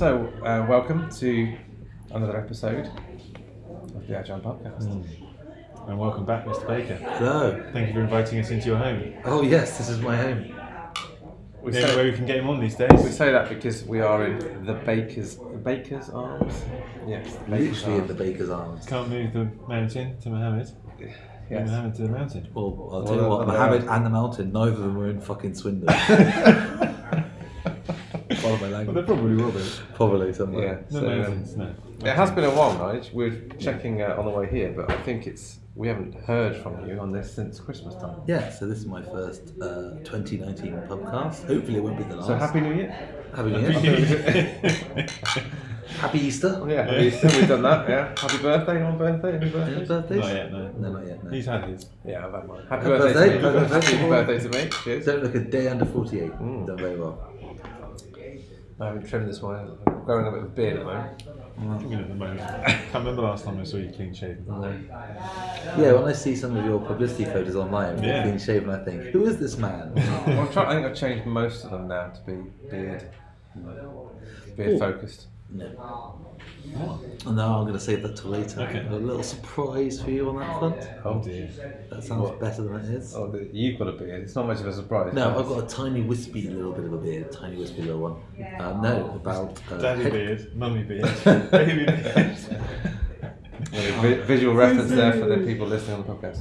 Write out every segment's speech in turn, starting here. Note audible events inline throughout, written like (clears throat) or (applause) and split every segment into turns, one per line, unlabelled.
So, uh, welcome to another episode of the Agile Podcast.
And welcome back, Mr. Baker.
Hello.
Thank you for inviting us into your home.
Oh yes, this is my home.
We,
The only way
say,
we can get him on these days.
we say that because we are in the Baker's the Baker's Arms. Yes, the Baker's
Literally in the baker's arms.
Can't move the mountain to Mohammed. Move
Yes.
Mohammed to the mountain.
Well, I'll
Well,
tell you what,
they're-
Mohammed and the mountain, neither of them were in fucking Swindon. (laughs) Follow my
Well, they probably will be.
Probably
Yeah.
somewhere.
No
so, um,
no.
it has been a while, Nige. We're checking uh, on the way here, but I think it's we haven't heard from you on this since Christmas time.
Yeah, so this is my first uh, 2019 podcast. Hopefully it won't be the last.
So happy New Year!
Happy New Year. (laughs) Happy Easter.
Oh, yeah, have you- we've done that. Yeah, happy birthday on birthday. Any
Any
birthdays?
birthdays?
Not yet, no.
No, not yet. No.
He's had his.
Yeah, I've had mine. Happy,
Happy
birthday,
birthday,
to me.
happy birthday.
Happy birthday to me. Cheers.
Don't look a day under 48.
Mm.
Done very well.
I haven't trimmed this one. I'm growing a bit of a beard at the moment. Mm.
I mean, at the moment. Can't remember the last time I saw you clean shaven.
Yeah, when I see some of your publicity photos online,
Yeah.
yeah. clean shaven, I think, who is this man?
Well, I'm trying, I think I've changed most of them now to be beard, beard
Ooh.
focused.
No. And now I'm going to save that till later.
Okay.
A little surprise for you on that front.
Oh dear.
That sounds
What?
better than it is.
Oh, you've got a beard. It's not much of a surprise.
No, I've got a tiny wispy little bit of a beard, tiny wispy little one. Uh, no, about uh,
Daddy
head-
beard, mummy beard, (laughs) baby beard.
Visual reference there for the people listening on the podcast.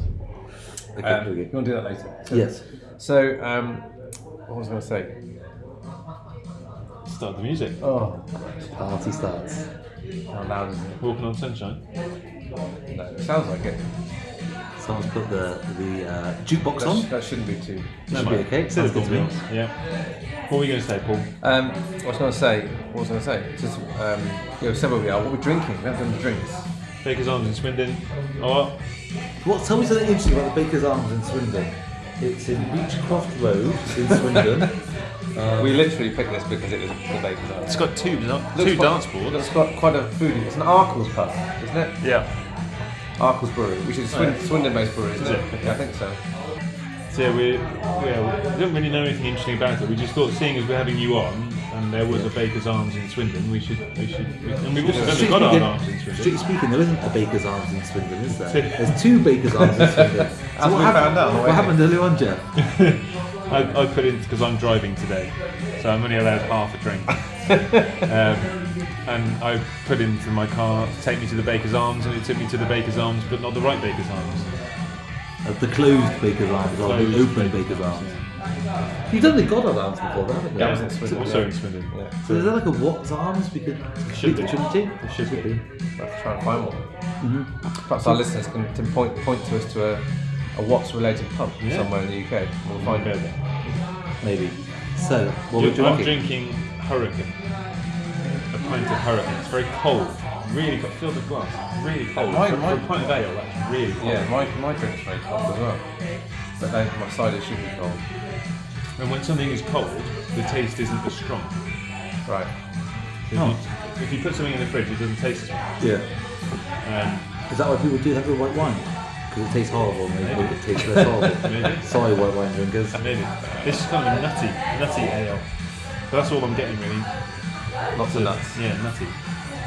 Okay,
Um,
okay.
you want to do that later? So,
Yes.
So, um, what was I going to say?
Start the music.
Oh,
Party starts.
how loud is it?
Walking on sunshine.
No, it sounds like it.
Someone's put the the uh, jukebox
That,
on.
that shouldn't be too.
Should be okay. Sounds
Syllable
good to me.
meals. Yeah. What were you going to say, Paul?
Um, what was I going to say? What was I going to say? Just, um, you know, said where we are. What we're drinking. We haven't done the drinks.
Baker's Arms in Swindon. Oh,
What? Tell me something interesting about the Baker's Arms in Swindon. It's in Beechcroft Road in Swindon. (laughs)
Um, we literally picked this because it was the baker's
oven.
It's
got two, two
Looks quite-
dance boards.
It's got quite a foodie. It's an Arkell's pub, isn't it?
Yeah.
Arkell's Brewery, which is a Swin-
Right.
Swindon-based brewery, isn't
Is
it?
it?
Yeah, I think so.
So yeah, we, yeah, we don't really know anything interesting about it. We just thought, seeing as we're having you on, and there was a Baker's Arms in Swindon, we should, we should, we, and we've also
Strictly
got our
speaking-
arms in Swindon.
Strictly speaking, there isn't a Baker's Arms in Swindon, is there? (laughs) There's two Baker's Arms in Swindon.
As we found out on the way
What happened earlier on, Jeff? (laughs)
I, I put in because I'm driving today, so I'm only allowed half a drink. (laughs) um, and I put into my car take me to the Baker's Arms, and it took me to the Baker's Arms, but not the right Baker's Arms.
Uh, the closed Baker's Arms or the open Baker's Arms. You've done the Goddard Arms before, haven't you?
That was in Swindon.
Also
yeah.
in Swindon.
Yeah.
So is that like a Watts Arms? Because
Should be.
shouldn't it?
It should be.
We'll have to try and find one.
Mm-hmm.
Perhaps our listeners can, can point point to us to a, a Watts-related pub
Yeah.
somewhere in the UK. We'll find
Okay.
it.
Maybe. So, what we're
I'm
drinking?
drinking Hurricane. A pint of Hurricane. It's very cold. Really cold. Fill the glass. Really cold.
My,
for, for a pint of ale, that's really cold.
Yeah, my, my drink's very cold as well. But then my cider should be cold.
And when something is cold, the taste isn't as strong.
Right.
If,
Oh.
you, if you put something in the fridge, it doesn't taste as much.
Yeah.
Um,
Is that why people do that with white wine? Because it tastes horrible and they make it taste less horrible. (laughs)
Maybe.
Sorry, white wine drinkers.
maybe. This is kind of a nutty, nutty ale. But that's all I'm getting really.
Lots of nuts.
Yeah, nutty.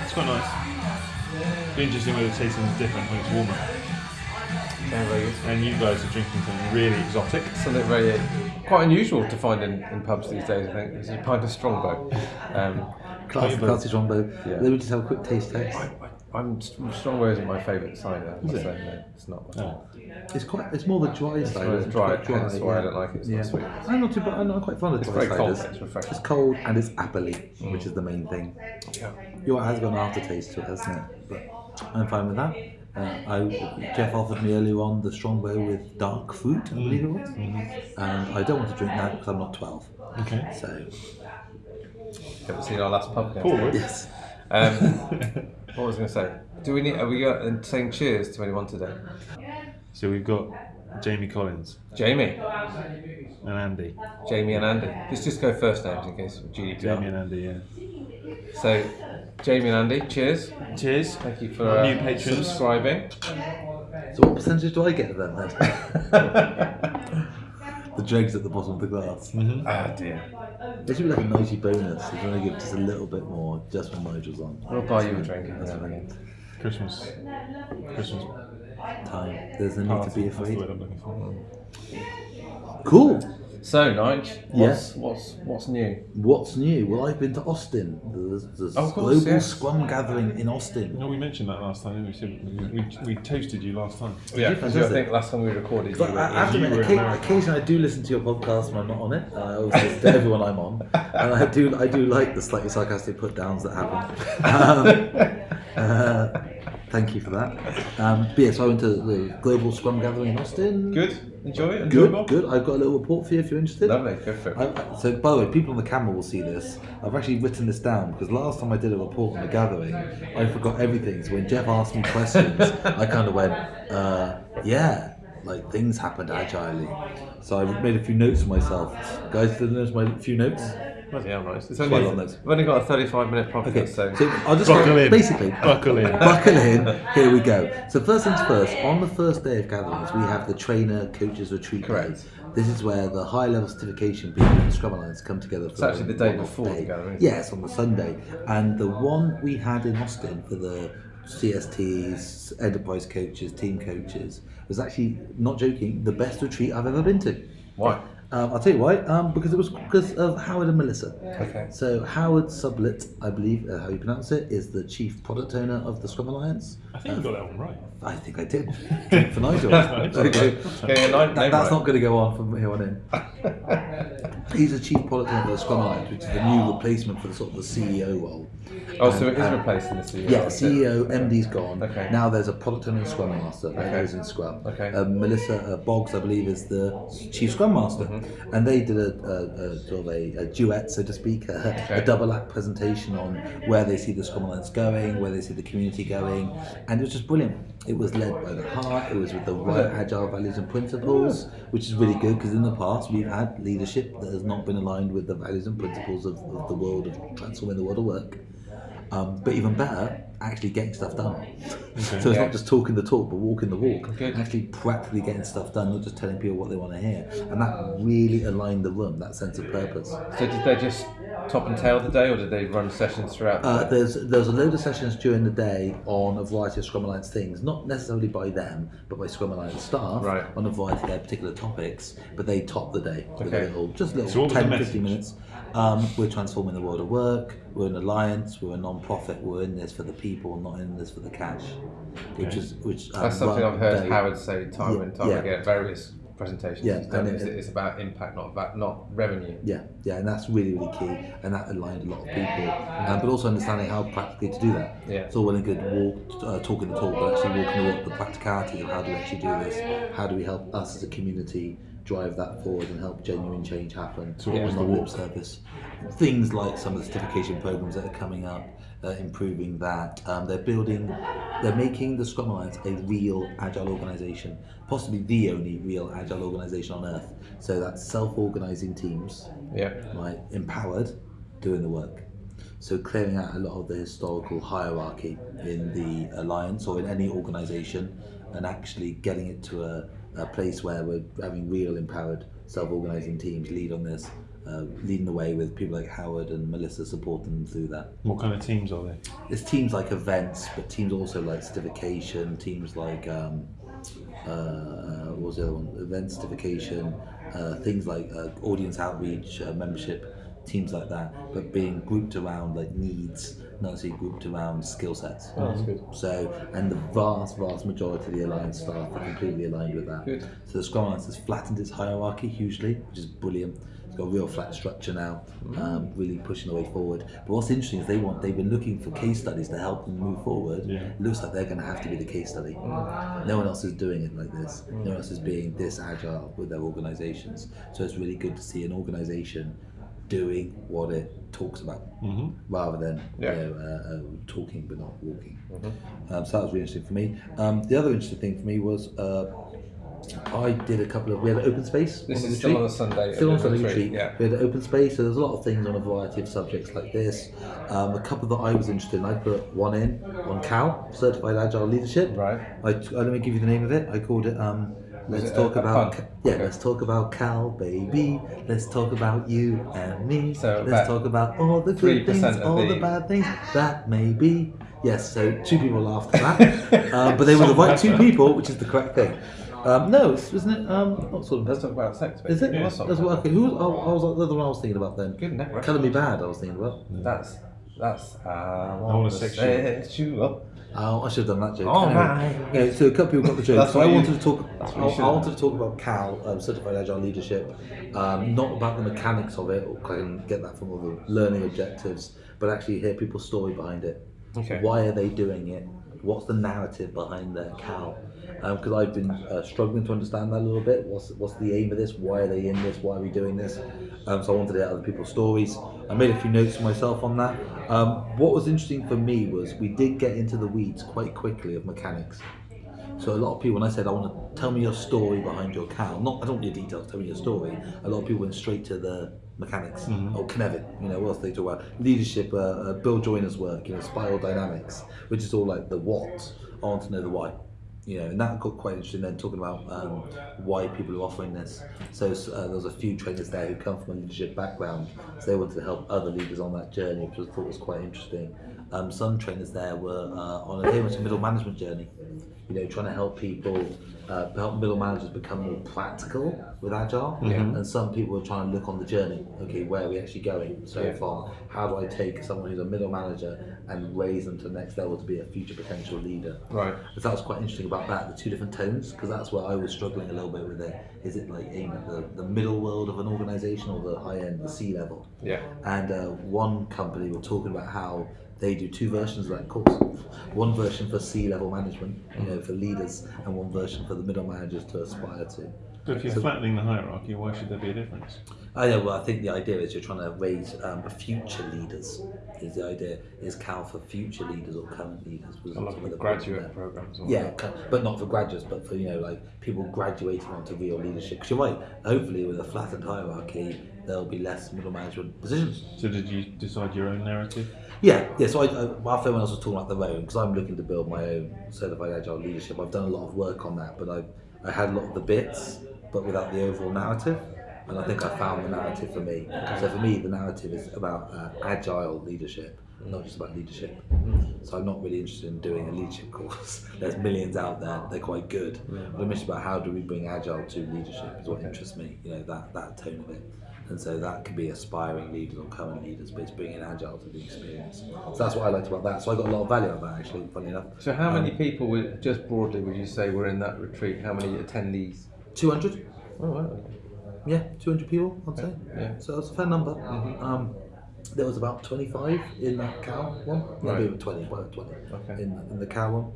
It's quite nice. Be interesting whether it tastes anything different when it's warmer.
Yeah, very good.
And you guys are drinking something really exotic.
Something very uh, quite unusual to find in, in pubs these days. I think is a pint of Strongbow. Um,
Classic,
But-
classic Strongbow.
Yeah.
Let me just have a quick taste test.
I, I'm Strongbow isn't my favourite cider.
Is it?
say, no, it's not.
Oh.
It's quite. It's more the dry side.
it's
isn't it?
dry,
Quite
hence why I don't like it, it's not
yeah.
sweet.
I'm not too bad. I'm not quite fond of
It's
dry
very cold.
ciders.
It's refreshing.
It's cold and it's appley,
Mm.
which is the main thing.
Yeah.
Your has got an aftertaste to it, hasn't it? But I'm fine with that. Uh, I, Jeff offered me earlier on the strong Strongbow with dark fruit, I believe it was.
Mm-hmm.
And I don't want to drink that because I'm not 12.
Okay.
So,
Haven't seen our last pub. yet.
Yes.
Um, (laughs) what was I going to say? Do we need? Are we got, and saying cheers to anyone today?
So we've got Jamie Collins
Jamie,
and Andy.
Jamie and Andy. Let's just go first names in case of GDPR.
Jamie and Andy, yeah.
So, Jamie and Andy, cheers.
Cheers.
Thank you for
Our
uh,
new patrons.
subscribing.
So, what percentage do I get of them then? (laughs) the dregs at the bottom of the glass.
Oh dear.
There should be like a nicey bonus if you want to give just a little bit more just when Nigel's on.
We'll buy you a drink every now and again.
Christmas. Christmas.
Time. There's no need to be
That's the
afraid.
word I'm looking for.
Cool.
So, Nige, what's,
Yes.
what's what's new?
What's new? Well, I've been to Austin, the, the
Oh, course,
global
yes.
Scrum gathering in Austin.
No, we mentioned that last time. We, said, we, we toasted you last time.
Yeah,
you?
because I think last time we recorded, you
But
were
I, I have to admit, occa- occasionally I do listen to your podcast when I'm not on it. I always listen to everyone I'm on, and I do I do like the slightly sarcastic put downs that happen. (laughs) Um, uh, thank you for that. Um, but yeah, so I went to the global Scrum gathering in Austin.
good. Enjoy it.
Good,
Enjoyable?
good. I've got a little report for you if you're interested.
Lovely. Go for it.
I, I- so, by the way, people on the camera will see this. I've actually written this down because last time I did a report on the gathering, I forgot everything. So when Jeff asked me questions, (laughs) I kind of went, uh, "Yeah, like things happened agilely." So I made a few notes for myself. Guys, did you notice my few notes?
Bloody hell, nice. It's only,
a
We've only got a 35 minute podcast,
Okay,
so,
so I'll just
Buckle in.
basically (laughs)
Buckle in.
buckle in. Here we go. So first things first. On the first day of gatherings, we have the trainer coaches retreat.
Correct.
Day. This is where the high level certification people in the Scrum Alliance come together. For
actually the day before the gathering?
Yes, on the Sunday. And the one we had in Austin for the CSTs, enterprise coaches, team coaches was actually not joking the best retreat I've ever been to.
why?
Um, I'll tell you why. Um, because it was because of Howard and Melissa.
Okay.
So Howard Sublett, I believe uh, how you pronounce it, is the chief product owner of the Scrum Alliance.
I think you got that one right.
I think I did. Drink for Nigel. (laughs) okay.
Okay, nine,
That, that's
right.
not going to go on from here on in. (laughs) He's the chief product owner of the Scrum Alliance, which is the new replacement for the sort of the CEO role.
Oh, so it is
And-
replacing the CEO.
Yeah,
is it?
CEO, MD's gone.
Okay.
Now there's a product owner and Scrum Master that
Okay.
goes in Scrum.
Okay.
Uh, Melissa uh, Boggs, I believe, is the Chief Scrum Master.
Mm-hmm.
And they did a, a, a sort of a, a duet, so to speak, a,
Okay.
a double act presentation on where they see the Scrum Alliance going, where they see the community going. And it was just brilliant. It was led by the heart, it was with the right agile values and principles, which is really good because in the past we've had leadership that has not been aligned with the values and principles of, of the world of transforming the world of work. Um, but even better, actually getting stuff done. so it's
Yeah.
not just talking the talk, but walking the walk.
Good.
Actually, practically getting stuff done, not just telling people what they want to hear. And that really aligned the room, that sense of purpose.
So did they just top and tail the day, or did they run sessions throughout? the
Uh, there's there's a load of sessions during the day on a variety of Scrum Alliance things, not necessarily by them, but by Scrum Alliance staff
Right.
on a variety of their particular topics. But they top the day with
Okay.
a little, just little
So what was
10, 15 minutes. Um, we're transforming the world of work. We're an alliance. We're a non-profit. We're in this for the people, not in this for the cash. Which
Okay.
is which. um,
That's something I've heard
very-
Howard say time
Yeah,
and time
yeah.
again various presentations.
Yeah, and it-
it's about impact, not about, not revenue.
Yeah, yeah, and that's really, really key, and that aligned a lot of people. Um, but also understanding how practically to do that.
Yeah.
It's all well and good walk, uh, talking the talk, but actually walking the walk, the practicality of how do we actually do this? How do we help us as a community drive that forward and help genuine change happen?
So what was the walk?
service. Things like some of the certification programs that are coming up, uh, improving that. Um, they're building, they're making the Scrum Alliance a real agile organisation, possibly the only real agile organisation on earth. So that's self-organising teams
Yeah.
right, empowered, doing the work. So clearing out a lot of the historical hierarchy in the alliance or in any organisation, and actually getting it to a, a place where we're having real empowered self-organising teams lead on this, uh, leading the way with people like Howard and Melissa supporting them through that.
What kind of teams are they?
There's teams like events, but teams also like certification, teams like um, uh, what was the other one? Event certification, uh, things like uh, audience outreach, uh, membership, teams like that, but being grouped around like needs, necessarily grouped around skill sets.
Oh, that's good.
So, and the vast, vast majority of the Alliance staff are completely aligned with that.
Good.
So the Scrum Alliance has flattened its hierarchy hugely, which is brilliant. It's got a real flat structure now, um, really pushing the way forward. But what's interesting is they want they've been looking for case studies to help them move forward.
Yeah.
It looks like they're going to have to be the case study. No one else is doing it like this. No one else is being this agile with their organisations. So it's really good to see an organisation doing what it talks about
Mm-hmm.
rather than
Yeah.
you know, uh, uh, talking but not walking. Um, so that was really interesting for me. Um, the other interesting thing for me was uh, I did a couple of we had an open space.
This is still on a Sunday.
Still on Sunday
retreat. Yeah.
We had an open space, so there's a lot of things on a variety of subjects like this. Um, a couple that I was interested in, I put one in on CAL, Certified Agile Leadership.
Right.
I, uh, let me give you the name of it. I called it um, Let's
a-
talk
a
about
pun?
Ca- yeah.
Okay.
Let's talk about Cal, baby. Let's talk about you and me.
So
let's talk about all the good things, all the
the-
bad things that may be. Yes. So two people laughed at that, um, (laughs) but they were the right two people, which is the correct thing. Um, no, isn't it? Um, not sort of.
Let's talk about sex.
Is it? That's what, okay. Who was? I, I was the other one I was thinking about then.
Good network.
Color me bad. I was thinking about.
That's that's how I
wanna
want
sex
set you up.
Oh, I should have done that joke.
Oh,
Anyway,
my.
yeah, so a couple people got the (laughs) joke. So
what
I
you-
wanted to talk. I,
what you should
I wanted to talk about Cal, um, Certified Agile Leadership, um, not about the mechanics of it. Or I can get that from all the learning objectives, but actually hear people's story behind it.
Okay.
Why are they doing it? What's the narrative behind their Cal? Because I've been uh, struggling to understand that a little bit. What's what's the aim of this? Why are they in this? Why are we doing this? Um, so I wanted to hear other people's stories. I made a few notes for myself on that. Um, what was interesting for me was we did get into the weeds quite quickly of mechanics. So a lot of people, when I said I want to tell me your story behind your Cal, not I don't want your details, tell me your story. A lot of people went straight to the mechanics. Oh, Cynefin, you know, what else they talk about? Leadership, uh, uh, Bill Joiner's work, you know, spiral dynamics, which is all like the what. I want to know the why. You know, and that got quite interesting then talking about um, why people are offering this. So uh, there was a few trainers there who come from a leadership background, so they wanted to help other leaders on that journey, which I thought was quite interesting. Um, some trainers there were uh, on a very much a middle management journey, you know, trying to help people, uh, help middle managers become more practical with agile. And some people were trying to look on the journey. Okay, where are we actually going so
Yeah.
far? How do I take someone who's a middle manager and raise them to the next level to be a future potential leader?
Right.
So that was quite interesting about that, the two different tones, because that's where I was struggling a little bit with it. Is it like aimed at the, the middle world of an organization or the high end, the C level?
Yeah.
And uh, one company were talking about how they do two versions of that course. One version for C level management, you know, for leaders, and one version for the middle managers to aspire to.
But if you're
So-
flattening the hierarchy, why should there be a difference?
I know. Well, I think the idea is you're trying to raise um, future leaders. Is the idea is Cal for future leaders or current leaders? Was
love
some of
graduate programs. or
Yeah, cu- but not for graduates, but for you know like people graduating onto real leadership. Because you're right. Hopefully, with a flattened hierarchy, there'll be less middle management positions.
So did you decide your own narrative?
Yeah, yeah. So I, I, after everyone else was talking about their own, because I'm looking to build my own certified agile leadership. I've done a lot of work on that, but I, I had a lot of the bits, but without the overall narrative. And I think I found the narrative for me. So for me, the narrative is about uh, agile leadership, not just about leadership. So I'm not really interested in doing a leadership (laughs) course. There's millions out there; they're quite good. But I'm interested about how do we bring agile to leadership is what interests me. You know that that tone of it. And so that could be aspiring leaders or current leaders, but it's bringing agile to the experience. So that's what I liked about that. So I got a lot of value out of that actually, funny enough.
So how many
Um,
people, would, just broadly, would you say were in that retreat? How many attendees?
200?
Oh, wow.
Yeah, 200 people, I'd say.
Yeah.
So that's a fair number. Um, there was about 25 in that Cal one.
Right.
Maybe 20, well, 20
Okay.
in, in the Cal one.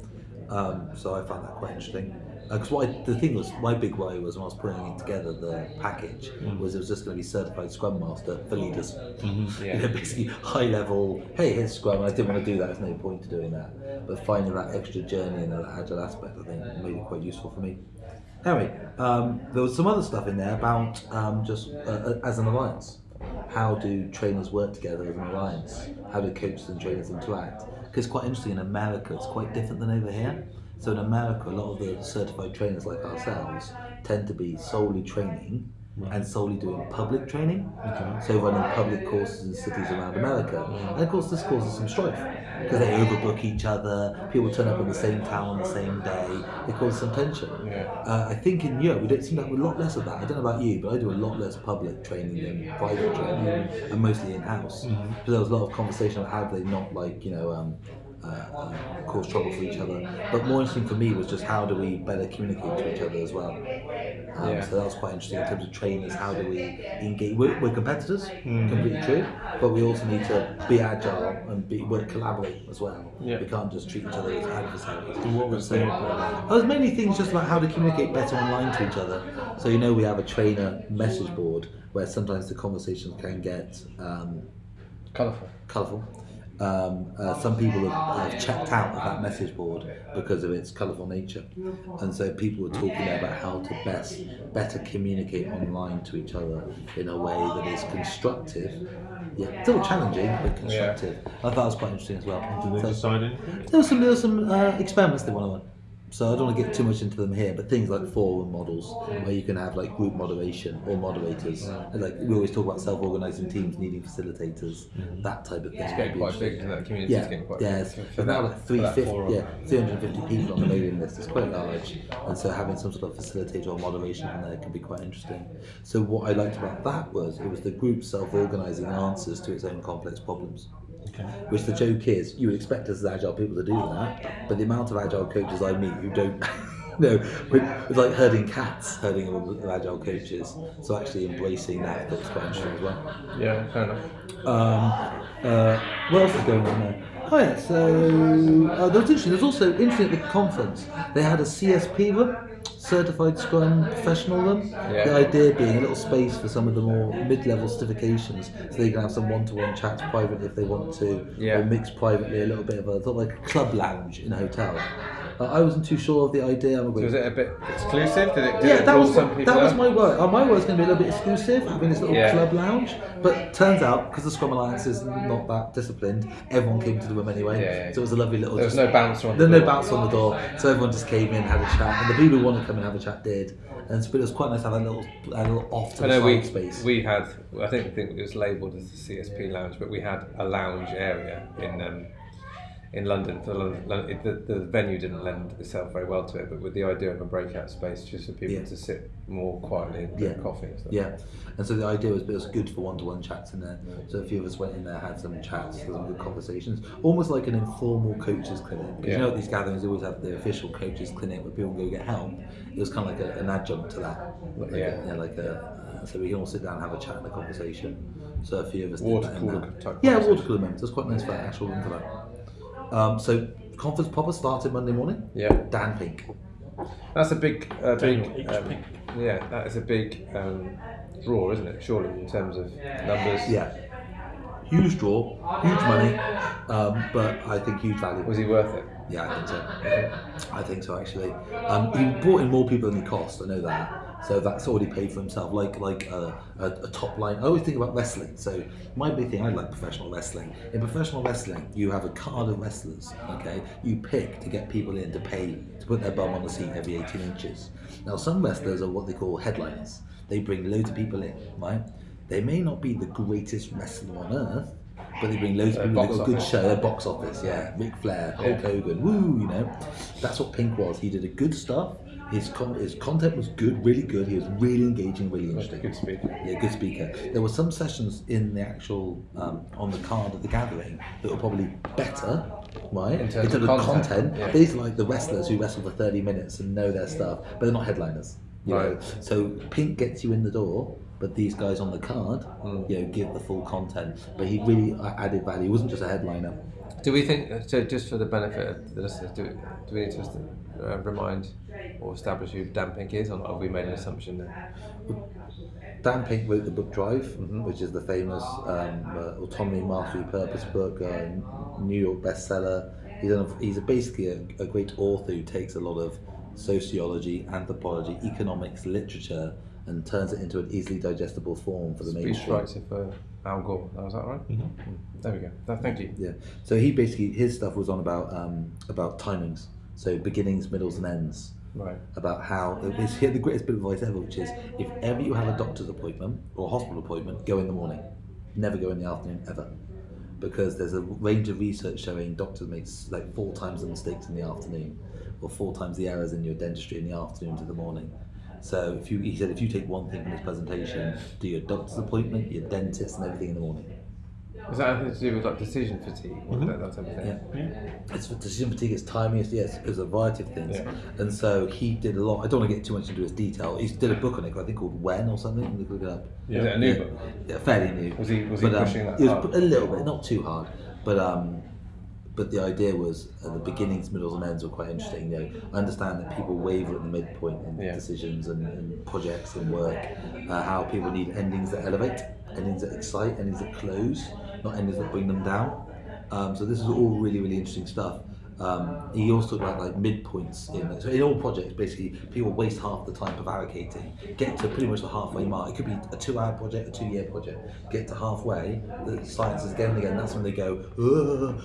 Um, so I found that quite interesting. Because I, the thing was, my big worry was when I was putting it together, the package was it was just going to be certified Scrum Master for leaders. (laughs) You
Yeah.
know, basically high level. Hey, here's Scrum. I didn't want to do that. There's no point to doing that. But finding that extra journey and that agile aspect, I think, made it quite useful for me. Anyway, um, there was some other stuff in there about um, just uh, uh, as an alliance. How do trainers work together as an alliance? How do coaches and trainers interact? Because it's quite interesting in America, it's quite different than over here. So in America, a lot of the certified trainers like ourselves tend to be solely training and solely doing public training. So running public courses in cities around America. And of course, this causes some strife because they overbook each other. People turn up in the same town on the same day. It causes some tension.
Yeah.
Uh, I think in Europe we don't seem to have a lot less of that. I don't know about you, but I do a lot less public training than private training, and mostly in house. Because there was a lot of conversation on how they not like you know um, uh, uh, cause trouble for each other. But more interesting for me was just how do we better communicate to each other as well. Um,
Yeah.
So that was quite interesting in terms of trainers. How do we engage? We're, we're competitors, completely true, but we also need to be agile and be work collaborate as well.
Yeah.
We can't just treat each other as adversaries.
And what was
So-
their problem?
there's many things just about how to communicate better online to each other. So you know we have a trainer message board where sometimes the conversations can get um,
Colourful.
colourful. Um, uh, some people have, have checked out of that message board because of its colourful nature, and so people were talking about how to best better communicate online to each other in a way that is constructive, yeah, still challenging but constructive. I thought that was quite interesting as well.
Did they
So-
decide anything?
there was some there was some uh, experiments they went on. So I don't want to get too much into them here, but things like forum models, where you can have like group moderation or moderators, and like we always talk about self-organizing teams needing facilitators, mm-hmm. that type of thing.
It's
would
getting quite big,
interesting.
isn't it? The community
Yeah,
is getting quite
yeah.
big.
It's,
for- for
now like 350, yeah, 350 people on the mailing list. It's quite large, and so having some sort of facilitator or moderation in there can be quite interesting. So what I liked about that was it was the group self-organizing answers to its own complex problems.
Okay.
Which the joke is, you would expect us as agile people to do that, but the amount of agile coaches I meet who don't, (laughs) know, it's like herding cats, herding agile coaches. So actually embracing that looks quite interesting as well.
Yeah, fair enough.
Um, uh, what else is going on there? Oh yeah, so uh, there was interesting. There's also interesting at the conference. They had a CSP room, Certified Scrum Professional room.
Yeah.
The idea being a little space for some of the more mid-level certifications, so they can have some one-to-one chats privately if they want to,
Yeah.
or mix privately a little bit of a sort of like a club lounge in a hotel. Uh, I wasn't too sure of the idea. I'm a
So was it a bit exclusive? Did it? Did
yeah,
it
that was
some
my,
people
that was my word. Uh, my word's going to be a little bit exclusive, having this little
Yeah.
club lounge. But turns out, because the Scrum Alliance is not that disciplined, everyone came to the room anyway.
Yeah, yeah.
So it was a lovely little.
There was
just-
no bouncer on
There
the
was no bounce on the door, so everyone just came in, had a chat, and the people who wanted to come and have a chat did. And so, but it was quite nice to have a little, a little off to
I
the
know we
space.
we had I think I think it was labelled as the CSP lounge, but we had a lounge area in um, in London. For London, it, the, the venue didn't lend itself very well to it, but with the idea of a breakout space just for people
Yeah.
to sit more quietly and drink
Yeah.
coffee and stuff.
Yeah, and so the idea was it was good for one-to-one chats in there. So a few of us went in there, had some chats, had some good conversations, almost like an informal coaches clinic. You know, at these gatherings always have the official coaches clinic where people go get help. It was kind of like a, an adjunct to that. Like
Yeah.
A, like a. Uh, so we can all sit down and have a chat and a conversation. So a few of us
Water
did that
cooler
Yeah, water cooler moments. It was quite nice for an actual that. Um, so conference proper started Monday morning.
Yeah.
Dan Pink.
That's a big, uh, big,
H
um,
pink.
yeah, that is a big um, draw, isn't it? Surely in terms of numbers.
Yeah. Huge draw, huge money, um, but I think huge value.
Was he worth it?
Yeah, I think so. I think so actually. Um, he brought in more people than he cost. I know that. So that's already paid for himself. Like like a, a, a top line. I always think about wrestling. So my big thing, I like professional wrestling. In professional wrestling, you have a card of wrestlers. Okay, you pick to get people in to pay to put their bum on the seat every 18 inches. Now some wrestlers are what they call headliners. They bring loads of people in, right? They may not be the greatest wrestler on earth, but they bring loads of
Uh,
people. They've got a good show. Their box office, yeah. Ric Flair, Hulk. Hogan, woo, you know. That's what Pink was. He did a good stuff. His con- his content was good, really good. He was really engaging, really interesting.
Good speaker.
Yeah, good speaker. There were some sessions in the actual um, on the card of the gathering that were probably better, right?
In terms of content, yeah.
These are like the wrestlers who wrestle for thirty minutes and know their stuff, but they're not headliners. You know?
Right.
So Pink gets you in the door, but these guys on the card,
Mm.
you know, give the full content. But he really added value. He wasn't just a headliner.
Do we think, so just for the benefit of the listeners, do, do we need to uh, remind or establish who Dan Pink is, or have we made an assumption there?
Dan Pink wrote the book Drive,
Mm-hmm.
which is the famous um, uh, autonomy, mastery, purpose book, uh, New York bestseller. He's, a, he's a basically a, a great author who takes a lot of sociology, anthropology, economics, literature, and turns it into an easily digestible form for the mainstream.
Al Gore, was that right? Mm. There we go. Th- Thank you.
Yeah. So he basically his stuff was on about um, about timings, so beginnings, middles, and ends.
Right.
about how it's he had the greatest bit of advice ever, which is if ever you have a doctor's appointment or a hospital appointment, go in the morning. Never go in the afternoon ever. Because there's a range of research showing doctors make like four times the mistakes in the afternoon, or four times the errors in your dentistry in the afternoon to the morning. So if you he said if you take one thing from this presentation, do your doctor's appointment, your dentist, and everything in the morning.
Is that anything to do with like decision fatigue or that, that type of thing?
Yeah. It's decision fatigue, it's timing, it's, yes, there's a variety of things.
Yeah.
And so he did a lot. I don't want to get too much into his detail. He did a book on it, I think called When or something. Look look it up. Yeah.
Is it a new
Yeah.
book?
Yeah, fairly new.
Was he- was he
But, um,
pushing that
He was
hard?
a little bit, not too hard. But um, but the idea was uh, the beginnings, middles, and ends were quite interesting. You know, I understand that people waver at the midpoint in
Yeah.
decisions and, and projects and work. Uh, how people need endings that elevate, endings that excite, endings that close, not endings that bring them down. Um, so this is all really, really interesting stuff. Um, he also talked about like midpoints in so in all projects. Basically, people waste half the time prevaricating, get to pretty much the halfway mark. It could be a two-hour project, a two-year project. Get to halfway, the science is again and again. That's when they go,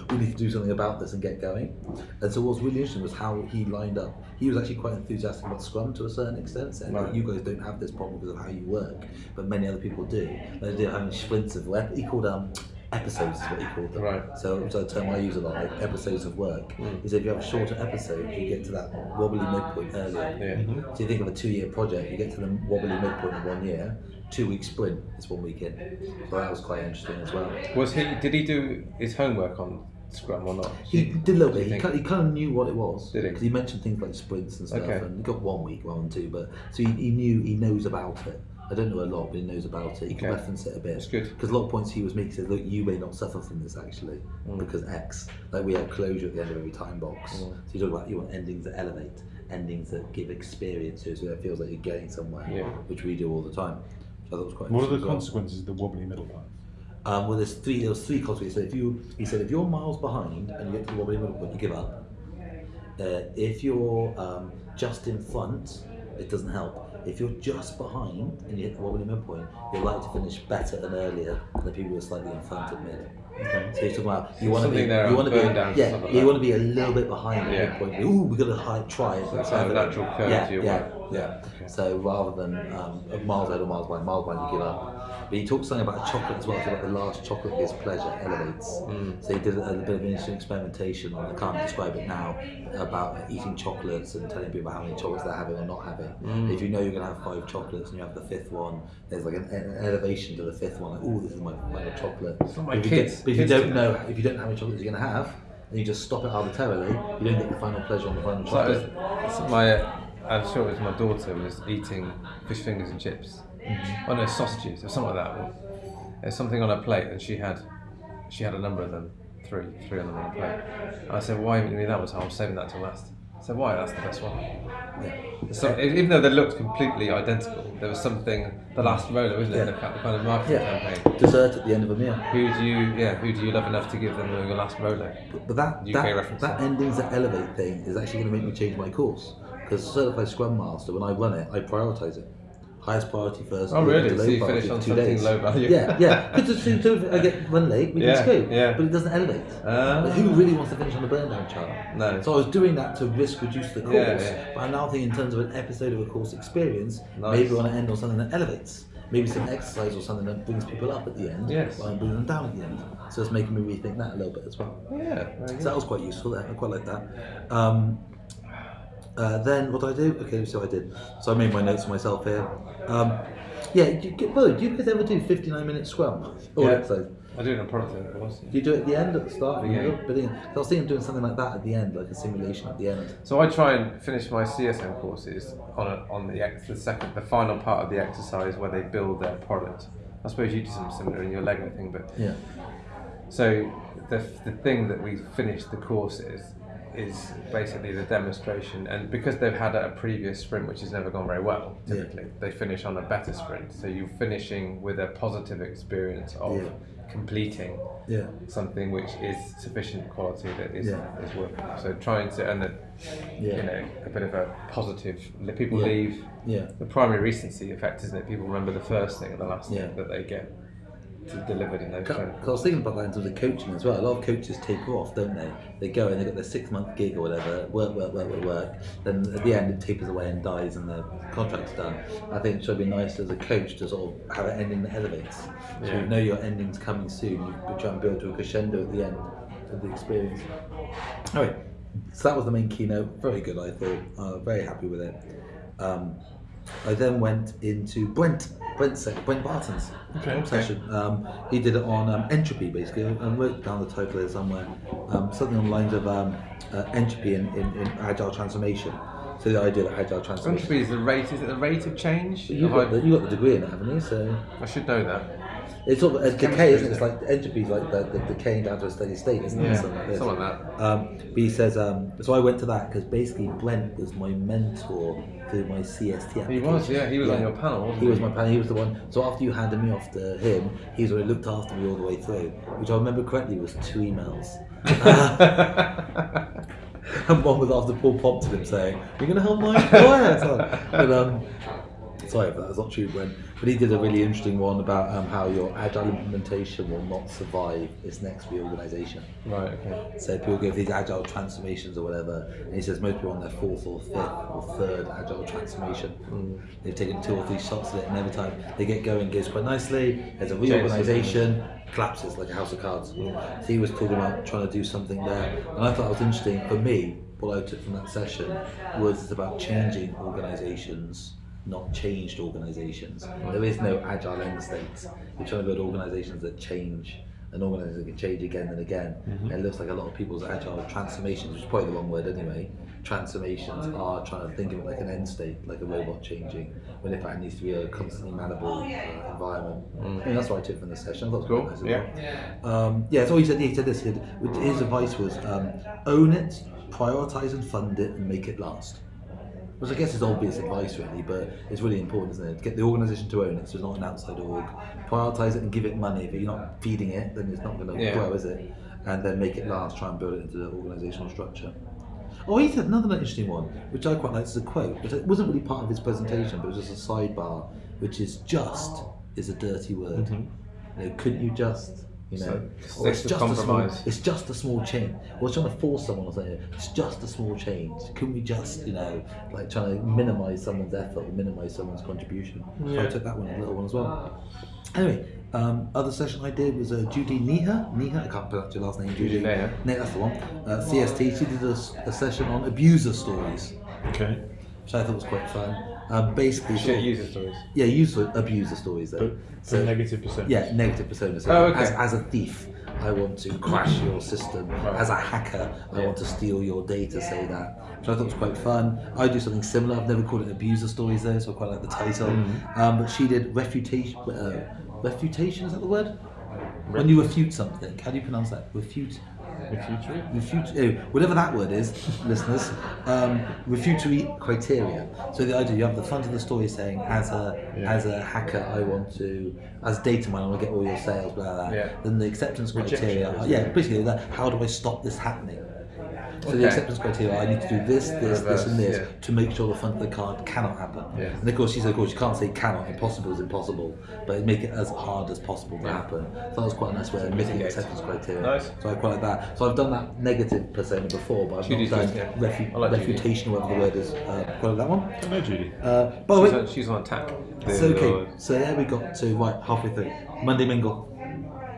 we need to do something about this and get going. And so what's really interesting was how he lined up. He was actually quite enthusiastic about Scrum to a certain extent, saying
Right.
you guys don't have this problem because of how you work, but many other people do. They do having sprints of work. He called um, episodes is what he called them.
Right.
So it's a term I use a lot, like episodes of work. Hmm. Is if you have a shorter episode, you get to that wobbly midpoint earlier.
Yeah. Mm-hmm.
So you think of a two-year project, you get to the wobbly midpoint in one year. Two-week sprint is one week in. So that was quite interesting as well.
Was he? Did he do his homework on Scrum or not?
He did a little bit. He
think?
kind, he kind of knew what it was
Did he?
because he mentioned things like sprints and stuff,
Okay.
and he got one week one than two. But so he, he knew he knows about it. I don't know a lot, but he knows about it. He can
Okay.
reference it a bit.
That's good.
Because a lot of points he was making said, look, you may not suffer from this actually
Mm.
because X. Like we have closure at the end of every time box.
Mm.
So you talk about you want endings that elevate, endings that give experiences, so it feels like you're getting somewhere,
Yeah.
which we do all the time. So that was quite.
What are the
well.
consequences of the wobbly middle part?
Um, well, there's three. There was three consequences. So if you, he said, if you're miles behind and you get to the wobbly middle point, you give up. Uh, if you're um, just in front, it doesn't help. If you're just behind and you hit the wobbly middle point, you're likely to finish better and earlier than the people who are slightly in front at mid.
Okay.
So you're talking about you want to be, you want to be,
down,
yeah,
like
you want to be a little bit behind the
Yeah.
midpoint. Ooh, we got to high, try it.
So that's how a natural curve
yeah,
to your
yeah, yeah.
Okay.
So rather than um, a miles ahead or miles behind, miles behind, you give up. But he talked something about chocolate as well. So about the last chocolate gives pleasure, elevates.
Mm.
So he did a, a bit of interesting experimentation on. I can't describe it now about eating chocolates and telling people how many chocolates they're having or not having.
Mm.
If you know you're going to have five chocolates and you have the fifth one, there's like an, an elevation to the fifth one. Like, oh, this is my final chocolate.
It's not my
But if
kids.
You don't, but if you don't
do
know, if you don't know how many chocolates you're going to have, and you just stop it arbitrarily, you don't get the final pleasure on the final
So was,
chocolate.
so my, uh, I'm sure it was my daughter was eating fish fingers and chips.
Mm-hmm.
Oh no, sausages or something like that. There's something on her plate, and she had, she had a number of them, three, three on them on a plate. And I said, why haven't you me that one? So I'm saving that till last. I said, why? That's the best one.
Yeah.
So even though they looked completely identical, there was something. The last roller, isn't it?
Yeah.
The kind of marketing
Yeah.
campaign.
Dessert at the end of a meal.
Who do you, yeah, who do you love enough to give them your last roller?
But, but that
UK
that,
reference.
that endings that elevate thing is actually going to make me change my course because certified Scrum Master, when I run it, I prioritize it. Highest priority first.
Oh, really?
to
So you finish on
two days.
low value?
Yeah, yeah. (laughs) Because soon I get run late, we
Yeah,
can scope.
yeah.
But it doesn't elevate.
Ah.
But who really wants to finish on the burn down chart?
No.
So I was doing that to risk reduce the course.
Yeah, yeah.
But I'm now thinking in terms of an episode of a course experience,
Nice.
maybe we want to end on something that elevates. Maybe some exercise or something that brings people up at the end.
Yes.
Than bringing them down at the end. So it's making me rethink that a little bit as well.
Yeah.
So that was quite useful there. I quite like that. Um, uh, then what did I do? Okay, so I did. So I made my notes for myself here. Um, yeah, do you, Bo, do you guys ever do 59 minute scrum? Or
Yeah.
exercise?
I do it in a product owner course.
Do you do it at the end, at the start?
Yeah.
Yeah. Brilliant. So I was thinking of doing something like that at the end, like a simulation at the end.
So I try and finish my CSM courses on a, on the ex, the second the final part of the exercise where they build their product. I suppose you do something similar in your Lego thing, but
Yeah.
so the the thing that we finish the course is is basically the demonstration, and because they've had a previous sprint which has never gone very well,
Yeah.
typically they finish on a better sprint. So you're finishing with a positive experience of
Yeah.
completing
Yeah.
something which is sufficient quality that is
Yeah.
is working. So trying to and
Yeah.
you know a bit of a positive. People
Yeah.
leave
Yeah.
the primacy recency effect, isn't it? People remember the first thing and the last
Yeah.
thing that they get to, delivered in those
Cause. I was thinking about that in terms of coaching as well. A lot of coaches take off, don't they? They go and they've got their six month gig or whatever, work, work, work, work, work. Then at the end it tapers away and dies and the contract's done. I think it should be nice as a coach to sort of have an ending that elevates. So
Yeah.
you know your ending's coming soon. You try and build to a crescendo at the end of the experience. All right. so that was the main keynote. Very good, I thought. Uh, very happy with it. Um, I then went into Brent, Brent, Brent Barton's
Okay, okay.
session. Um, he did it on um, entropy, basically. I I wrote down the title there somewhere. Um, something on the lines of um, uh, entropy in, in, in agile transformation. So the idea of agile transformation.
Entropy is the rate. Is it the rate of change?
You've
Have
got, the, you got the degree in it, haven't you? So
I should know that.
It's sort of a decay, isn't it? It's
isn't
like entropy is like the, the decaying down to a steady state, isn't
Yeah,
it? Something like this.
something like that.
Um, but he says, um, so I went to that because basically Brent was my mentor through my CST application.
He was, yeah. He was on your panel, wasn't
He
he?
was my panel. He was the one. So after you handed me off to him, he's already looked after me all the way through, which I remember correctly was two emails. (laughs) (laughs) and one was after Paul prompted him saying, "You're going to help my employer." So- (laughs) but um, sorry that was not true, Brent. But he did a really interesting one about um, how your agile implementation will not survive its next reorganization.
Right. Okay.
So people go these agile transformations or whatever, and he says most people are on their fourth or fifth or third agile transformation. They've taken two or three shots at it, and every time they get going, it goes quite nicely. There's a reorganization, collapses like a house of cards. So he was talking about trying to do something there, and I thought it was interesting. For me, what I took from that session was it's about changing organizations. Not changed organizations. There is no agile end states. You're trying to build organizations that change an organisation can change again and again. And it looks like a lot of people's agile transformations, which is probably the wrong word anyway, transformations are trying to think of it like an end state, like a robot changing, when in fact it needs to be a constantly manable uh, environment. I think that's what I took from the session. I thought it was
Cool,
quite nice as
yeah.
well. Um, yeah, so he said, he said this. He said, his advice was um, own it, prioritize and fund it, and make it last. Which I guess is obvious advice, really, but it's really important, isn't it? Get the organisation to own it, so it's not an outside org. Prioritise it and give it money. If you're not feeding it, then it's not going to
Yeah.
grow, is it? And then make it last. Try and build it into the organisational structure. Oh, he said another interesting one, which I quite like. This is a quote, but it wasn't really part of his presentation, but it was just a sidebar, which is "just" is a dirty word. Mm-hmm. You know, couldn't you just? You know,
So,
it's
it's
just a small, it's just a small change. We're trying to force someone or something. It's just a small change. Couldn't we just, you know, like trying to minimise someone's effort or minimise someone's contribution? So I took that one, a little one as well. Anyway, um, other session I did was uh, Judy Neher. Neher, I can't pronounce your last name.
Judy
Judy
Neher.
No, that's the one. Uh, CST. She did a session on abuser stories,
Okay.
which I thought was quite fun. Um, basically, sort
Shit
of-
user stories.
yeah, user abuser stories though.
But for negative percent.
Yeah, negative persona. So
Oh, okay.
as, as a thief, I want to crash your system. As a hacker, I want to steal your data, say that. Which I thought was quite fun. I do something similar. I've never called it abuser stories though, so I quite like the title. Um, but she did refutation. Uh, refutation, is that the word? When you refute something. How do you pronounce that? Refute.
Refutary?
Refute, oh, whatever that word is, (laughs) listeners, um, refutatory criteria. So the idea you have the front of the story saying, as a
Yeah.
as a hacker, I want to, as data miner, I want to get all your sales, blah blah. blah.
Yeah.
Then the acceptance
Rejection
criteria, are-
criteria.
yeah, basically that. How do I stop this happening? So the acceptance criteria, I need to do this, this, this, and this
yeah.
to make sure the front of the card cannot happen.
Yeah.
And of course, she said, of course, you can't say cannot. Impossible is impossible, but make it as hard as possible to happen. So that was quite a nice way of making
mitigate.
acceptance criteria.
Nice.
So I quite like that. So I've done that negative persona before, but I've
Judy's
not done
good, yeah.
refu-
I like Judy.
refutation, whatever the word is. Uh, quite like that one.
I know Judy.
Uh, by the
She's
way,
on, she's on attack.
So okay, so there we got to right halfway through. Monday Mingle,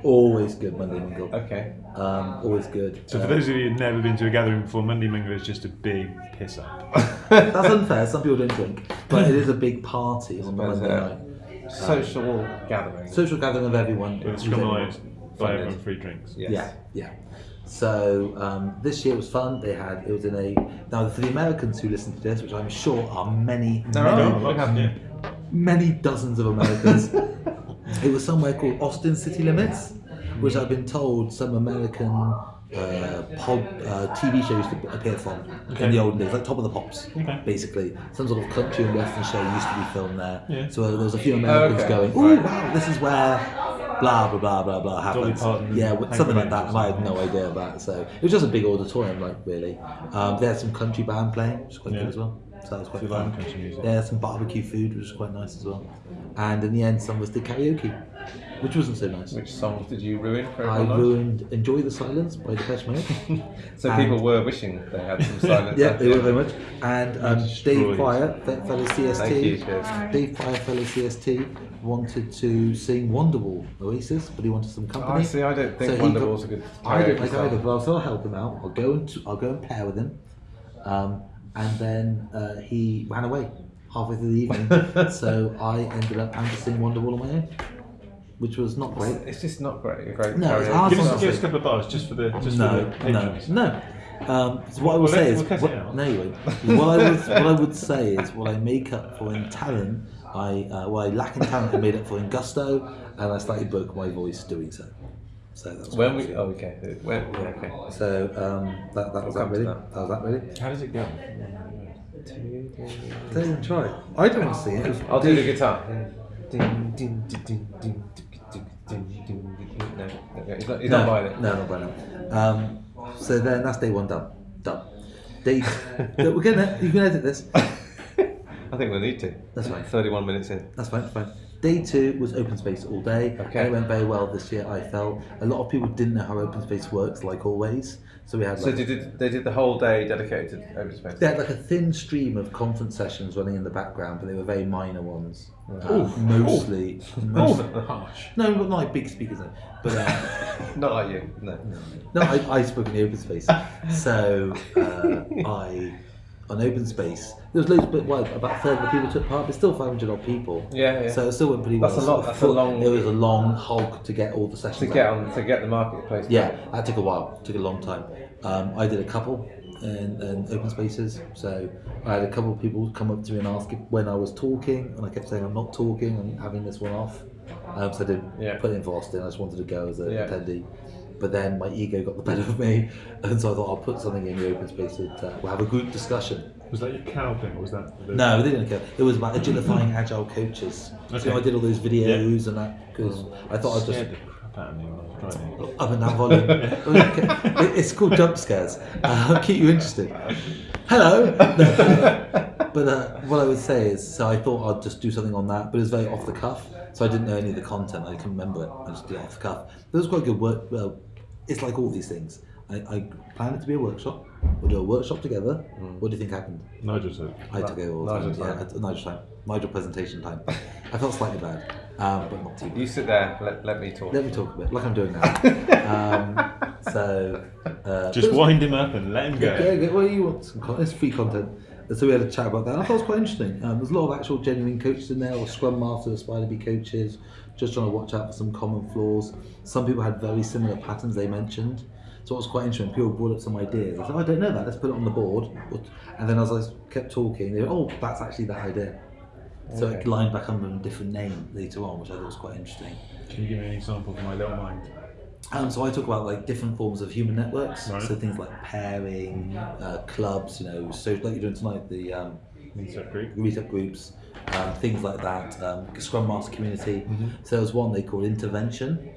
always good. Monday Mingle,
Okay.
um, always good.
So for those of you who've never been to a gathering before, Monday Mingle is just a big piss up. (laughs)
that's unfair. Some people don't drink, but it is a big party on Monday night.
Social gathering.
Social gathering of everyone.
But it's criminalised by everyone free drinks.
Yes.
Yeah, yeah. So um, this year was fun. They had it was in a now for the Americans who listen to this, which I'm sure are many,
There
many,
have-
yeah.
many dozens of Americans. (laughs) it was somewhere called Austin City Limits, which I've been told some American uh, pod, uh, TV shows to appear from
Okay.
in the olden days, like Top of the Pops,
Okay.
basically. Some sort of country and western show used to be filmed there.
Yeah.
So there was a few Americans
okay.
going, "Oh
Right.
wow, this is where." Blah blah blah blah blah happens.
Parton
Yeah, something like that, and I had no idea of that. So it was just a big auditorium, like really. Um, they had some country band playing, which was quite
Yeah.
good as well. So that was quite
If you like
fun. Yeah, some barbecue food, which was quite nice as well. And in the end, some was the karaoke, which wasn't so nice.
Which songs did you ruin for
I
everyone?
ruined "Enjoy the Silence" by Depeche Mode. (laughs)
So
and-
people were wishing they had some silence. (laughs)
yeah, they were very much. And um, Dave
destroyed.
Prior, fe- fellow CST,
Thank you, cheers.
Dave Prior, fellow CST, wanted to sing Wonderwall Oasis, but he wanted some
Oh,
company.
I see. I don't think
So he
Wonderwall's
got-
a good.
I don't
karaoke
like
song.
either, but I'll still help him out. I'll go and I'll go and pair with him. Um, and then uh, he ran away halfway through the evening. (laughs) so I ended up sing Wonderwall on my own, which was not great.
It's just not great. A great
No, it's hard
Give us, give us a couple of bars just for the just
No,
for the
no, no. Um, so what I would
Well,
say is,
we'll
what, no, won't. what I would what I would say is, what I make up for in talent, I uh, what I lack in talent, I made up for in gusto, and I slightly broke my voice doing so. So that's
when we oh, okay. When, yeah, okay.
So um, that, that was that really.
That.
that. was that really.
How does it go?
Don't even try. I don't want to see it.
I'll do the guitar. Ding, ding, ding, ding, no, no, it's not, it's
no. No, not violent. Um, so then that's day one done. Done. Day. we're gonna. You can edit this.
I think we need to.
That's fine.
Thirty-one minutes in.
That's fine. Fine. Day two was open space all day.
Okay.
And it went very well this year. I felt a lot of people didn't know how open space works, like always. So we had
So they did, they did the whole day dedicated to open space?
they had like a thin stream of conference sessions running in the background, but they were very minor ones. Um, mostly, most-
Harsh.
no, but not like big speakers. no. But uh, (laughs)
Not like you, no.
no, I, I spoke in the open space. So uh, (laughs) I on open space. There was loads, but well, about a third of the people took part. But still 500 odd people.
Yeah, yeah.
So it still went pretty well.
That's a lot- that's a long-
It was a long hog to get all the sessions.
to
out.
get on, to get the marketplace.
Yeah, that took a while. Took a long time. Um, I did a couple in, in open spaces. So I had a couple of people come up to me and ask if, when I was talking, and I kept saying I'm not talking. I'm having this one off. Um, so I didn't
Yeah.
put it in for Austin. I just wanted to go as an
Yeah.
attendee. But then my ego got the better of me, (laughs) and so I thought I'll put something in the open space that uh, we'll have a group discussion.
Was that your cow thing, or was that? The...
No, they didn't care. It was about agilifying (laughs) agile coaches. So
Okay.
I did all those videos and that because I thought I'd just
the crap out of me when I was driving.
up and down volume. (laughs) It- it's called jump scares. Uh, I'll keep you interested. Hello. but uh, what I would say is, so I thought I'd just do something on that, but it was very off the cuff. So I didn't know any of the content. I couldn't remember it. I just did it off the cuff. It was quite good work. Well, it's like all these things. I, I planned it to be a workshop. We'll do a workshop together. What do you think happened?
Nigel said.
I had to go all the
Nigel
time.
time.
Yeah, Nigel time. Nigel presentation time. I felt slightly bad, um, but not too bad.
You sit there, let, let me talk.
Let me talk a bit, like I'm doing now. (laughs) um, so, uh,
Just
but was-
wind him up and let him go.
Yeah, yeah, well, you want some content? It's free content. And so we had a chat about that. And I thought it was quite interesting. Um, there's a lot of actual genuine coaches in there, or scrum masters, aspire to be coaches, just trying to watch out for some common flaws. Some people had very similar patterns they mentioned. So it was quite interesting. People brought up some ideas. I said, oh, I don't know that. Let's put it on the board. And then as I kept talking, they went, oh, that's actually that idea. So it lined back under a different name later on, which I thought was quite interesting.
Can you give me an example from my little mind?
Um, so I talk about like different forms of human networks.
Right.
So things like pairing, uh, clubs, you know, so like you're doing tonight, the um,
Meetup group.
meetup groups, um, things like that. Um, Scrum Master community.
Mm-hmm.
So there was one they called intervention,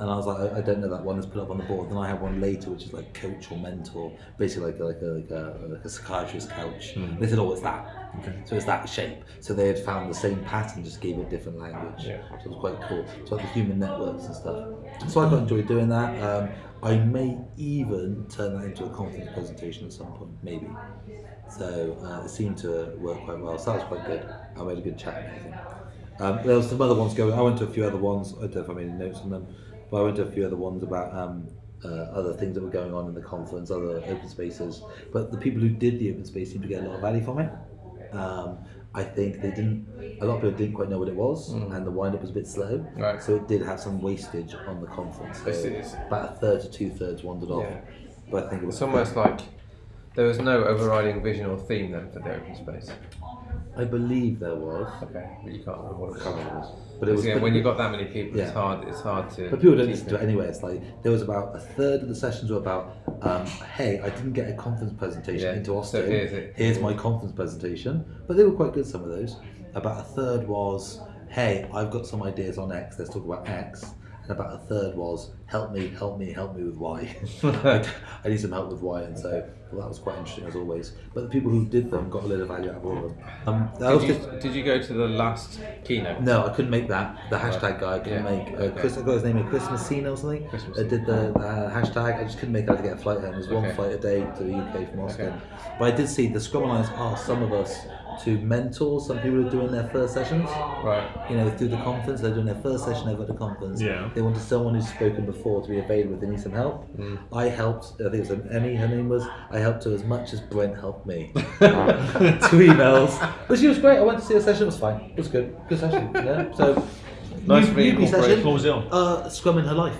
and I was like, I, I don't know that one. Let's put it up on the board. Then I have one later, which is like coach or mentor, basically like a, like a, like a, like a psychiatrist couch.
Mm.
They said, oh, it's that.
Okay.
So it's that shape. So they had found the same pattern, just gave it different language.
Yeah.
So it was quite cool. So like the human networks and stuff. So I quite enjoyed doing that. Um, I may even turn that into a conference presentation at some point, maybe. So uh, it seemed to work quite well. So that was quite good. I made a good chat and everything. Um, there was some other ones going. I went to a few other ones. I don't know if I made any notes on them, but I went to a few other ones about um, uh, other things that were going on in the conference, other open spaces. But the people who did the open space seemed to get a lot of value from it. Um, I think they didn't. A lot of people didn't quite know what it was, and the wind up was a bit slow.
Right.
So it did have some wastage on the conference. So
It's- it's-
about a third to two thirds wandered off.
Yeah.
But I think it was
It's almost like there was no overriding vision or theme then for the open space.
I believe there was,
Okay, but you can't remember what it was.
but it was.
yeah, when you've got that many people, it's hard. It's hard to.
But people don't listen to it anyway. It's like there was about a third of the sessions were about, um, hey, I didn't get a conference presentation
Yeah,
into
so
Austin.
here's it.
Here's my conference presentation. But they were quite good. Some of those. About a third was, hey, I've got some ideas on X. Let's talk about X. And about a third was, help me, help me, help me with why. (laughs) I need some help with why, and so well, that was quite interesting as always. But the people who did them got a little value out of all of them. Um, that was
Did
just-
you, did you go to the last keynote?
no, I couldn't make that. The hashtag guy I couldn't
Yeah,
make. Uh,
okay.
Chris, I got his name, Chris Messina or something.
Chris
I did the uh, hashtag. I just couldn't make it. I had to get a flight home. There's one
Okay.
flight a day to the UK from Austin.
Okay.
But I did see the Scrum Alliance asked some of us to mentor some people who are doing their first sessions.
Right.
You know, through the conference, they're doing their first session ever at the conference.
Yeah.
They wanted someone who's spoken before to be available if they need some help. I helped. I think it was Emmy. Her name was. I helped her as much as Brent helped me. (laughs) Two emails, but she was great. I went to see her session. It was fine. It was good. Good session. Yeah. So
Nice
new- newbie
incorporated.
Was it on?
Uh, Scrum in her life.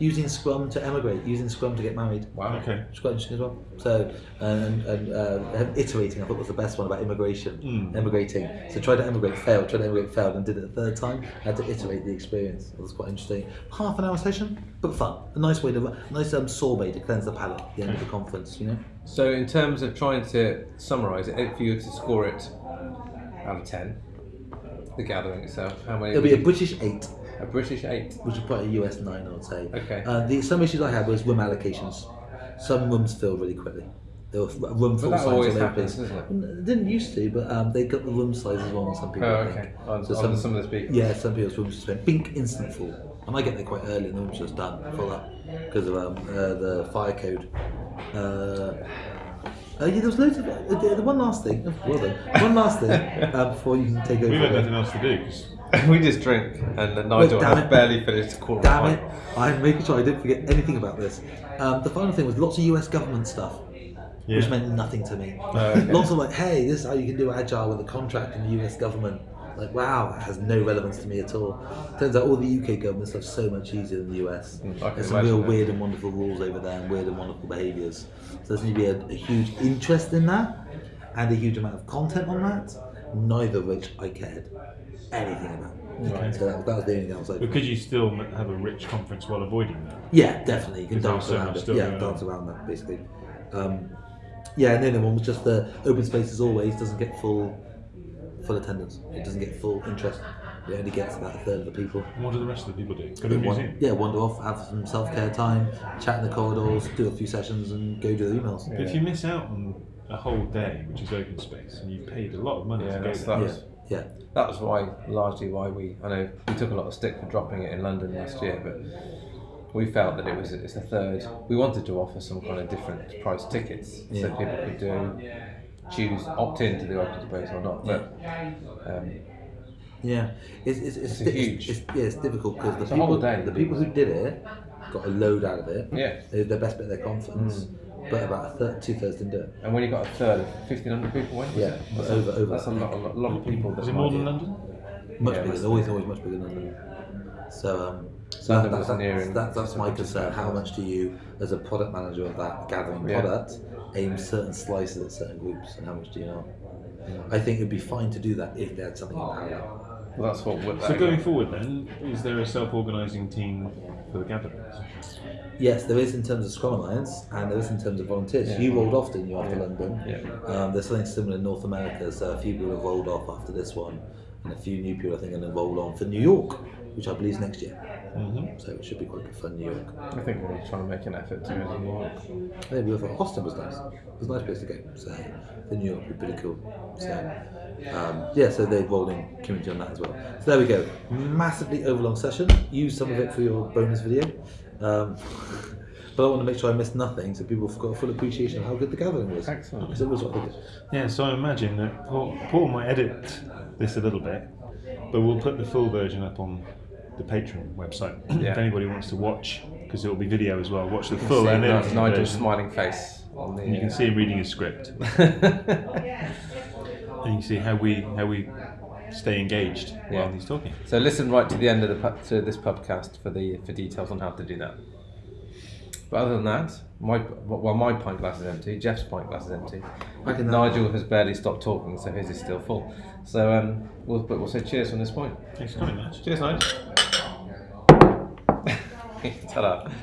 Using Scrum to emigrate. Using Scrum to get married.
Wow.
Okay.
It's quite interesting as well. So, and, and uh, iterating, I thought was the best one about immigration,
Mm.
emigrating. So, tried to emigrate, failed, tried to emigrate, failed, and did it a third time. had to iterate the experience. It was quite interesting. Half an hour session, but fun. A nice way to, a nice um, sorbet to cleanse the palate at the end of the conference, you know?
So, in terms of trying to summarise it, if you were to score it out of ten, the gathering itself, how many?
It'll be a British 8,
a British eight.
which is probably a US 9, I would say.
Okay.
Uh, the, some issues I had was room allocations. Some rooms filled really quickly. There were room full
that
signs
always
all over
happens,
place.
doesn't it?
It didn't used to, but um, they got the room sizes wrong on some people.
Oh,
I think.
okay. On,
So
on some of the speakers.
Yeah, some people's rooms just went bink, instant full. And I get there quite early and the room's just done, full up, because of um, uh, the fire code. Uh, uh, yeah, there was loads of. Uh, the, the one last thing, oh, well done. One last thing uh, (laughs) before you can take over.
We've got nothing else to do 'cause (laughs)
we just drink, and then Nigel
damn
has barely finished a quarter
Damn
of a
it! I'm making sure I didn't forget anything about this. Um, the final thing was lots of US government stuff, which meant nothing to me.
okay. (laughs)
Lots of like, hey, this is how you can do agile with a contract in the US government. Like, wow, it has no relevance to me at all. Turns out all the UK government stuff's so much easier than the US. There's some real
imagine that.
weird and wonderful rules over there and weird and wonderful behaviours. So there's going to be a, a huge interest in that and a huge amount of content on that, neither of which I cared anything about.
Right.
So that, that was the only thing I was like,
But could you still have a rich conference while avoiding that?
yeah, definitely. You can dance
so
around
much
it.
still
Yeah, dance
on.
around that basically. Um, yeah, and the other one was just the open space as always doesn't get full full attendance. It doesn't get full interest. It only gets about a third of the people.
And what do the rest of the people do? Go to the
They wan-
museum.
yeah, wander off, have some self care time, chat in the corridors, do a few sessions, and go do the emails.
But if you miss out on a whole day, which is open space, and you've paid a lot of money
Yeah,
to go there,
that
Yeah,
was
yeah,
that was why largely why we I know we took a lot of stick for dropping it in London last year, but we felt that it was it's a third. We wanted to offer some kind of different price tickets so people could do choose opt in to the open space or not. But um,
yeah. It's it's it's,
It's a huge-
It's, yeah, it's difficult because the people the people who did it got a load out of it.
yeah,
They did their best bit of their conference, but about a third, two thirds didn't do it.
and when you got a third of fifteen hundred people, went,
Yeah,
it? That's
over-
a,
over
That's a lot, a lot, lot of people. That
is it more than London?
Much
Yeah,
bigger.
it's-
Always, always much bigger than London. So, um, so
London
that, that, that, that's my concern. How much do you, as a product manager of that gathering
Yeah.
product, aim certain slices at certain groups, and how much do you know? I think it'd be fine to do that if they had something in parallel.
Well, that's what. what
So going forward, then, is there a self-organising team for the gatherings?
Yes, there is in terms of Scrum Alliance, and there is in terms of volunteers.
Yeah.
You rolled off, didn't you, after
Yeah.
London?
Yeah.
Um, there's something similar in North America, so a few people have rolled off after this one, and a few new people I think are going to roll on for New York, which I believe is next year.
Mm-hmm.
So it should be quite good fun, New York.
I think we're trying to make an effort to New York.
Maybe with Austin was nice. It was a nice place to go. So the New York would be pretty cool. So um, yeah, so they've rolled in community on that as well. So there we go. Massively overlong session. Use some of it for your bonus video. Um, (laughs) but I want to make sure I missed nothing so people have got a full appreciation of how good the gathering was.
Excellent.
Because it was what they did.
Yeah, so I imagine that Paul, Paul might edit this a little bit, but we'll put the full version up on the Patreon website (clears throat)
Yeah.
if anybody wants to watch, because it will be video as well. Watch the full
see
and
Nigel- Nigel's
version.
smiling face on the.
And you can
uh,
see him reading his script, and (laughs) you can see how we how we stay engaged
Yeah.
while he's talking.
So listen right to the end of the to this podcast for the for details on how to do that. But other than that, my well my pint glass is empty. Jeff's pint glass is empty.
I can-
Nigel has barely stopped talking, so his is still full. So um, we'll but we'll say cheers from this point.
Thanks for coming, Nigel.
Cheers, Nigel. (laughs) Ta-da.